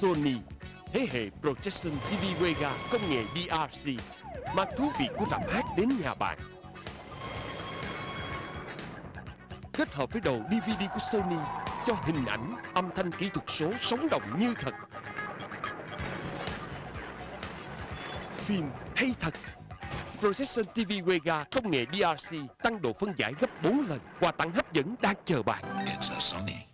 Sony Thế hệ Projection TV Vega công nghệ DRC Mang thú vị của rạp hát đến nhà bạn. Kết hợp với đầu DVD của Sony Cho hình ảnh, âm thanh kỹ thuật số sống động như thật. Phim hay thật Projection TV Vega công nghệ DRC tăng độ phân giải gấp 4 lần Quà tặng hấp dẫn đang chờ bạn. It's a Sony.